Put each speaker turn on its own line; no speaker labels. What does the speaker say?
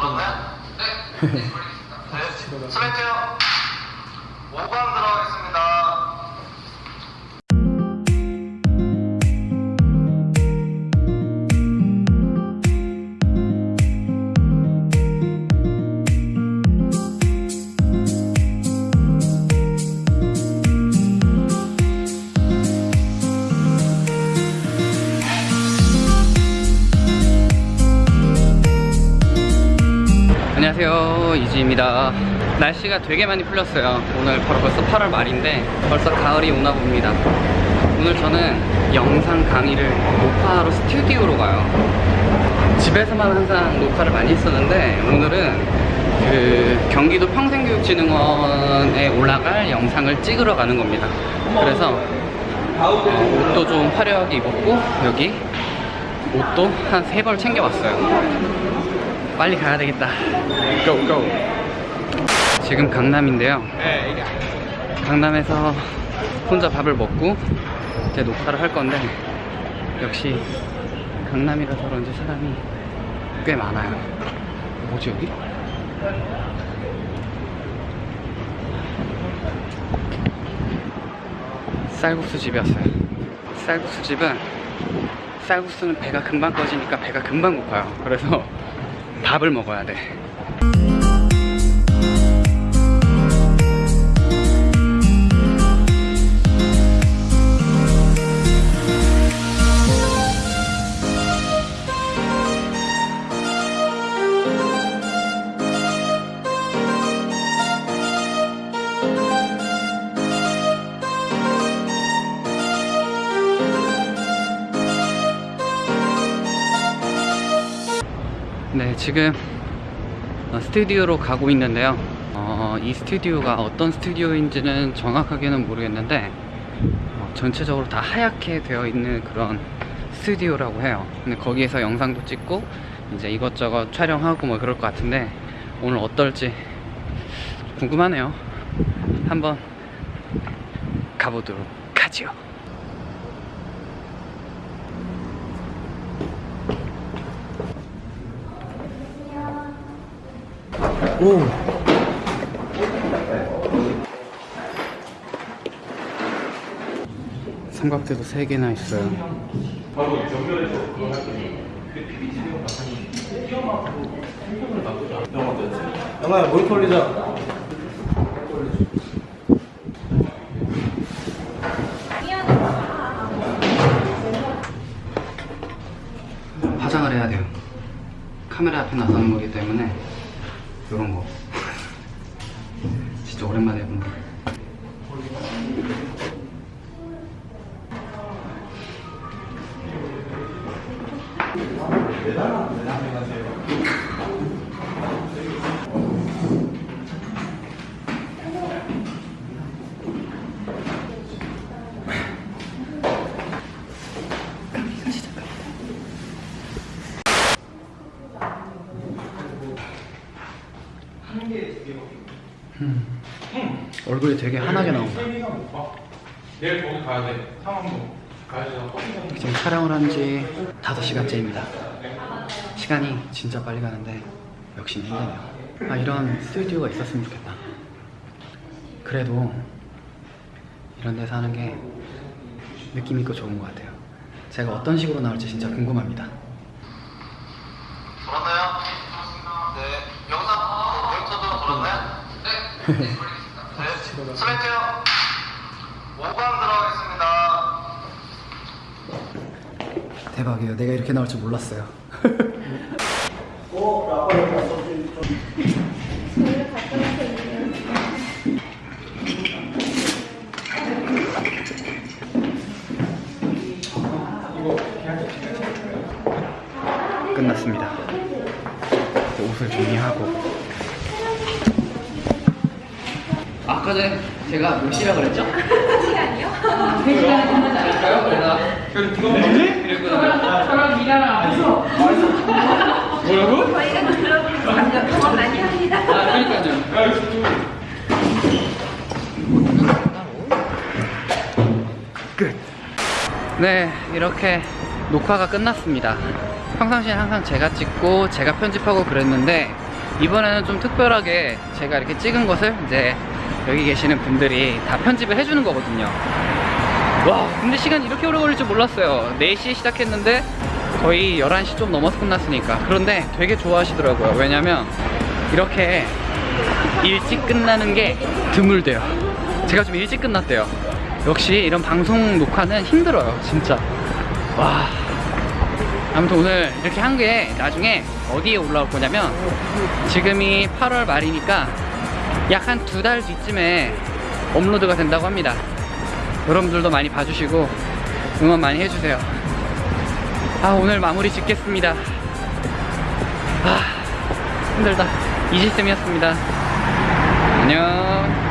들었나요? 네. 네. 슬라이트요. 5강 들어가겠습니다.
안녕하세요 이지입니다. 날씨가 되게 많이 풀렸어요. 오늘 바로 벌써 8월 말인데 벌써 가을이 오나 봅니다. 오늘 저는 영상 강의를 녹화하러 스튜디오로 가요. 집에서만 항상 녹화를 많이 했었는데 오늘은 그 경기도 평생교육진흥원에 올라갈 영상을 찍으러 가는 겁니다. 그래서 어, 옷도 좀 화려하게 입었고 여기 옷도 한 세 벌 챙겨왔어요 빨리 가야 되겠다. 고, 고. 지금 강남인데요. 강남에서 혼자 밥을 먹고 이제 녹화를 할 건데 역시 강남이라서 그런지 사람이 꽤 많아요. 뭐지 여기? 쌀국수 집이었어요. 쌀국수 집은 쌀국수는 배가 금방 꺼지니까 배가 금방 고파요. 그래서 밥을 먹어야 돼. 지금 어, 스튜디오로 가고 있는데요. 어, 이 스튜디오가 어떤 스튜디오인지는 정확하게는 모르겠는데 어, 전체적으로 다 하얗게 되어 있는 그런 스튜디오라고 해요. 근데 거기에서 영상도 찍고 이제 이것저것 촬영하고 뭐 그럴 것 같은데 오늘 어떨지 궁금하네요. 한번 가보도록 하지 오. 삼각대도 3개나 있어요.
영화야 모니터 올리자
화장을 해야 돼요. 카메라 앞에 나서는 거기 때문에 이런 거. 진짜 오랜만에 해보 는 거. 얼굴이 되게 환하게 나온다.
내일 거기 가야 돼 상암동
지금 촬영을 한 지 5시간째입니다. 시간이 진짜 빨리 가는데 역시 힘드네요. 아, 이런 스튜디오가 있었으면 좋겠다. 그래도 이런 데서 하는 게 느낌 있고 좋은 것 같아요. 제가 어떤 식으로 나올지 진짜 궁금합니다.
들었나요? 네. 영상 들었나요? 네. 네. 슬라이트요. 5강 들어가겠습니다.
대박이에요. 내가 이렇게 나올 줄 몰랐어요. 끝났습니다. 옷을 정리하고. 아까 전에 제가 몇 시라 그랬죠? 시간이요? 3시간에 끝나지 않을까요? 그래서 그래서 이거 뭐지? 그리고 저랑 미라랑 뭐라고?
저희가 들어보는 거 방금 많이 합니다.
아 그러니까요 끝. 네 이렇게 녹화가 끝났습니다 평상시에 항상 제가 찍고 제가 편집하고 그랬는데 이번에는 좀 특별하게 제가 이렇게 찍은 것을 이제 여기 계시는 분들이 다 편집을 해주는 거거든요. 와, 근데 시간이 이렇게 오래 걸릴 줄 몰랐어요. 4시에 시작했는데 거의 11시 좀 넘어서 끝났으니까. 그런데 되게 좋아하시더라고요. 왜냐면 이렇게 일찍 끝나는 게 드물대요. 제가 좀 일찍 끝났대요. 역시 이런 방송 녹화는 힘들어요, 진짜. 와. 아무튼 오늘 이렇게 한 게 나중에 어디에 올라올 거냐면 지금이 8월 말이니까 약 한 두 달 뒤쯤에 업로드가 된다고 합니다. 여러분들도 많이 봐주시고 응원 많이 해주세요. 아 오늘 마무리 짓겠습니다. 아 힘들다. 이지쌤이었습니다. 안녕.